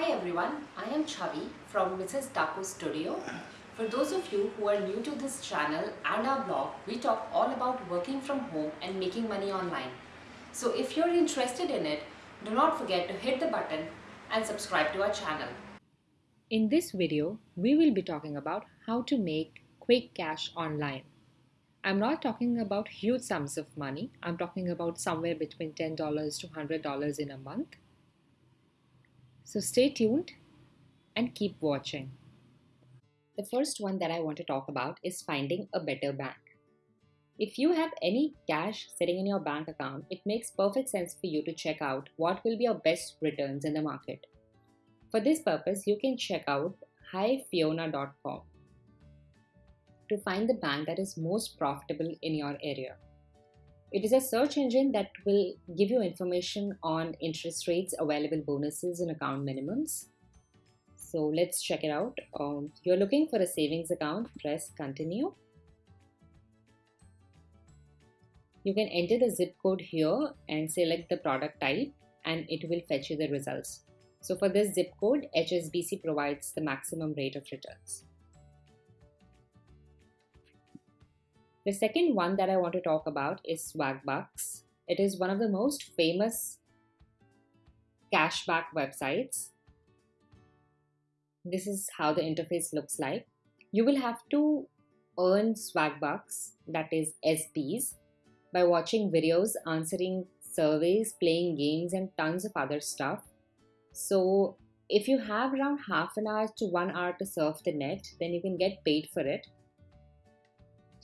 Hi everyone, I am Chavi from Mrs. Taco Studio. For those of you who are new to this channel and our blog, we talk all about working from home and making money online. So if you're interested in it, do not forget to hit the button and subscribe to our channel. In this video, we will be talking about how to make quick cash online. I'm not talking about huge sums of money. I'm talking about somewhere between $10 to $100 in a month. So stay tuned and keep watching. The first one that I want to talk about is finding a better bank. If you have any cash sitting in your bank account, it makes perfect sense for you to check out what will be your best returns in the market. For this purpose, you can check out highfiona.com to find the bank that is most profitable in your area. It is a search engine that will give you information on interest rates, available bonuses, and account minimums. So let's check it out. Um, you're looking for a savings account, press continue. You can enter the zip code here and select the product type and it will fetch you the results. So for this zip code, HSBC provides the maximum rate of returns. The second one that I want to talk about is Swagbucks. It is one of the most famous cashback websites. This is how the interface looks like. You will have to earn Swagbucks, that is SBs, by watching videos, answering surveys, playing games, and tons of other stuff. So, if you have around half an hour to one hour to surf the net, then you can get paid for it.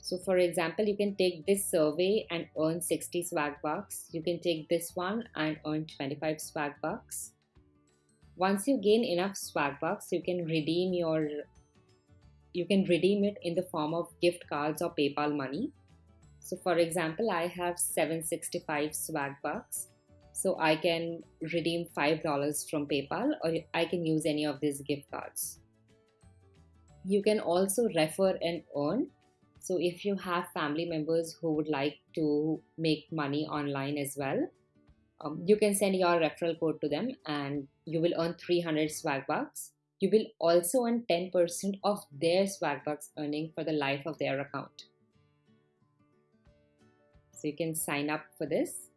So for example, you can take this survey and earn 60 swag bucks. You can take this one and earn 25 swag bucks. Once you gain enough swag bucks, you can redeem your you can redeem it in the form of gift cards or PayPal money. So for example, I have 765 swag bucks. So I can redeem $5 from PayPal or I can use any of these gift cards. You can also refer and earn so if you have family members who would like to make money online as well, um, you can send your referral code to them and you will earn 300 swag bucks. You will also earn 10% of their swag bucks earning for the life of their account. So you can sign up for this.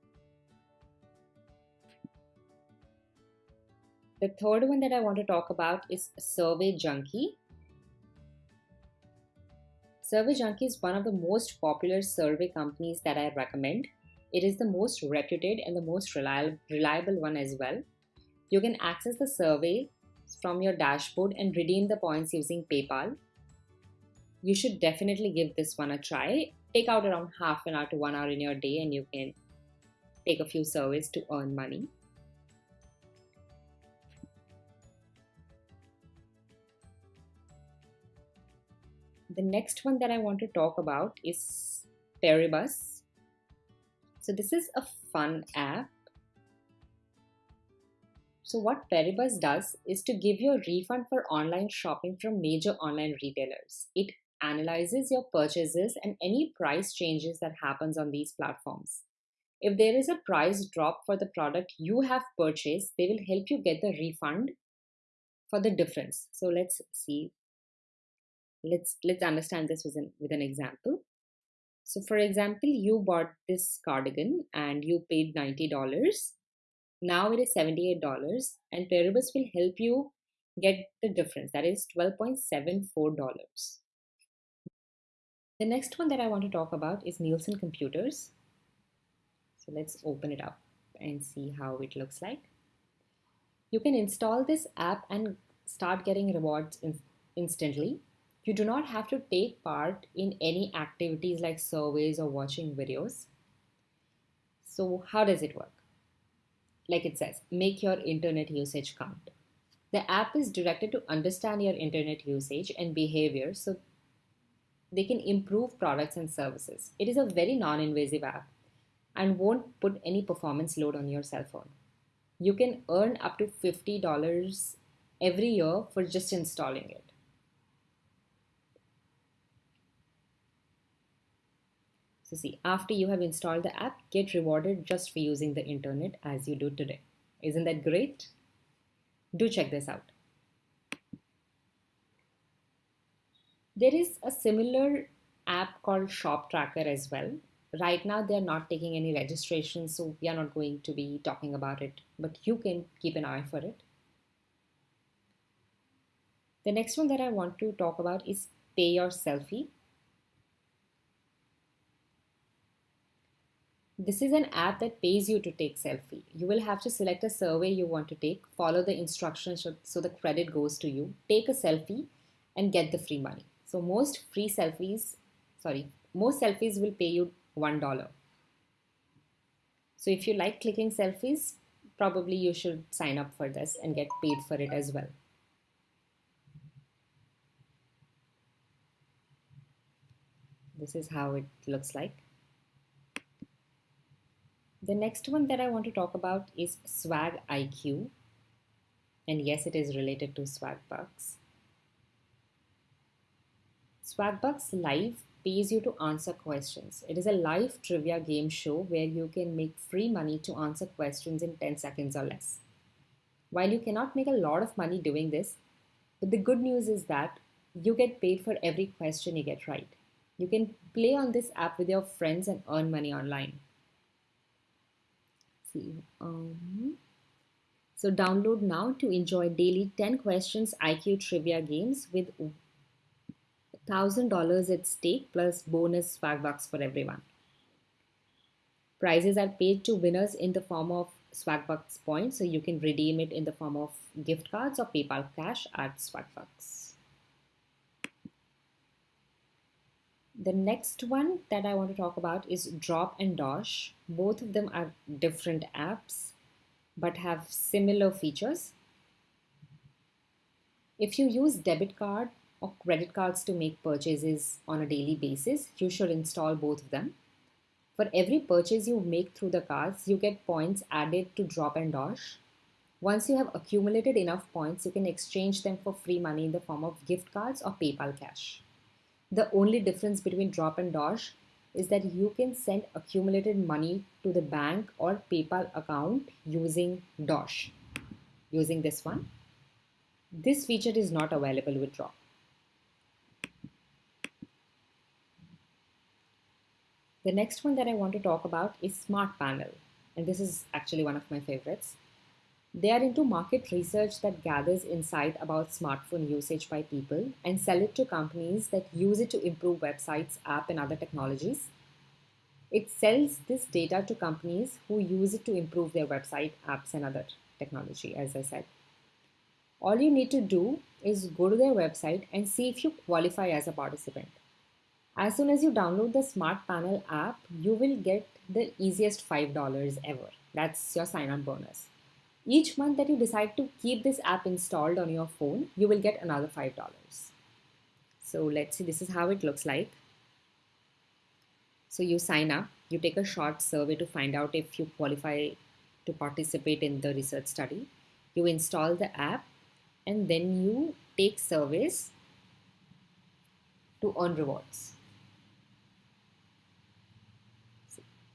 The third one that I want to talk about is Survey Junkie. Survey Junkie is one of the most popular survey companies that I recommend. It is the most reputed and the most reliable, one as well. You can access the survey from your dashboard and redeem the points using PayPal. You should definitely give this one a try. Take out around half an hour to one hour in your day and you can take a few surveys to earn money. The next one that I want to talk about is Paribus. So this is a fun app. So what Paribus does is to give you a refund for online shopping from major online retailers. It analyzes your purchases and any price changes that happens on these platforms. If there is a price drop for the product you have purchased, they will help you get the refund for the difference. So let's see let's let's understand this with an, with an example. So for example you bought this cardigan and you paid $90 now it is $78 and Paribus will help you get the difference. That is $12.74 the next one that I want to talk about is Nielsen Computers. So let's open it up and see how it looks like. You can install this app and start getting rewards in instantly you do not have to take part in any activities like surveys or watching videos. So how does it work? Like it says, make your internet usage count. The app is directed to understand your internet usage and behavior so they can improve products and services. It is a very non-invasive app and won't put any performance load on your cell phone. You can earn up to $50 every year for just installing it. So see, after you have installed the app, get rewarded just for using the internet as you do today. Isn't that great? Do check this out. There is a similar app called Shop Tracker as well. Right now, they're not taking any registration, so we are not going to be talking about it, but you can keep an eye for it. The next one that I want to talk about is Pay Your Selfie. This is an app that pays you to take selfie. You will have to select a survey you want to take, follow the instructions so the credit goes to you, take a selfie and get the free money. So most free selfies, sorry, most selfies will pay you $1. So if you like clicking selfies, probably you should sign up for this and get paid for it as well. This is how it looks like. The next one that I want to talk about is Swag IQ. And yes, it is related to Swagbucks. Swagbucks Live pays you to answer questions. It is a live trivia game show where you can make free money to answer questions in 10 seconds or less. While you cannot make a lot of money doing this, but the good news is that you get paid for every question you get right. You can play on this app with your friends and earn money online. See, um, so download now to enjoy daily 10 questions IQ trivia games with $1,000 at stake plus bonus Swagbucks for everyone. Prizes are paid to winners in the form of Swagbucks points, so you can redeem it in the form of gift cards or PayPal cash at Swagbucks. The next one that I want to talk about is Drop and Dosh. Both of them are different apps but have similar features. If you use debit card or credit cards to make purchases on a daily basis, you should install both of them. For every purchase you make through the cards, you get points added to Drop and Dosh. Once you have accumulated enough points, you can exchange them for free money in the form of gift cards or PayPal cash. The only difference between Drop and Dosh is that you can send accumulated money to the bank or PayPal account using Dosh, using this one. This feature is not available with Drop. The next one that I want to talk about is Smart Panel, and this is actually one of my favorites. They are into market research that gathers insight about smartphone usage by people and sell it to companies that use it to improve websites, app, and other technologies. It sells this data to companies who use it to improve their website, apps, and other technology, as I said. All you need to do is go to their website and see if you qualify as a participant. As soon as you download the Smart Panel app, you will get the easiest $5 ever. That's your sign-up bonus. Each month that you decide to keep this app installed on your phone, you will get another $5. So let's see, this is how it looks like. So you sign up, you take a short survey to find out if you qualify to participate in the research study. You install the app and then you take surveys to earn rewards.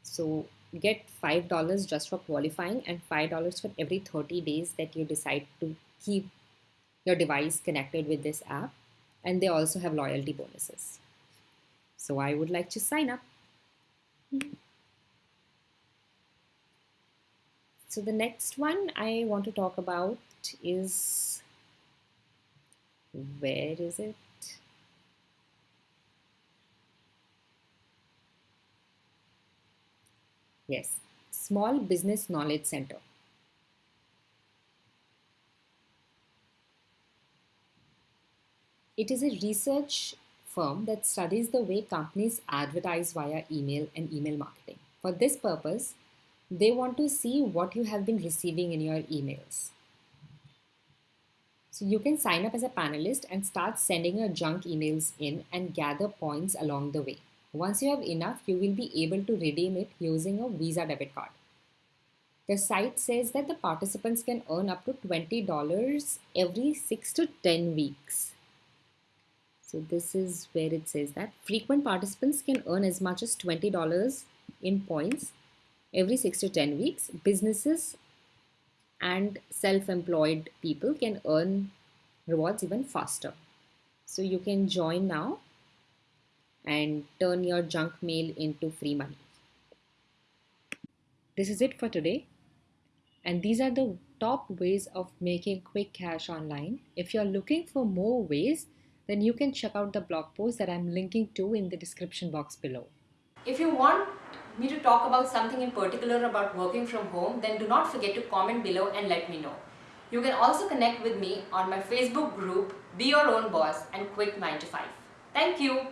So get $5 just for qualifying and $5 for every 30 days that you decide to keep your device connected with this app. And they also have loyalty bonuses. So I would like to sign up. So the next one I want to talk about is, where is it? Yes, Small Business Knowledge Center. It is a research firm that studies the way companies advertise via email and email marketing. For this purpose, they want to see what you have been receiving in your emails. So you can sign up as a panelist and start sending your junk emails in and gather points along the way. Once you have enough, you will be able to redeem it using a Visa debit card. The site says that the participants can earn up to $20 every 6 to 10 weeks. So this is where it says that frequent participants can earn as much as $20 in points every 6 to 10 weeks. Businesses and self employed people can earn rewards even faster. So you can join now and turn your junk mail into free money. This is it for today. And these are the top ways of making quick cash online. If you're looking for more ways, then you can check out the blog post that I'm linking to in the description box below. If you want me to talk about something in particular about working from home, then do not forget to comment below and let me know. You can also connect with me on my Facebook group, Be Your Own Boss and Quit 9 to 5. Thank you.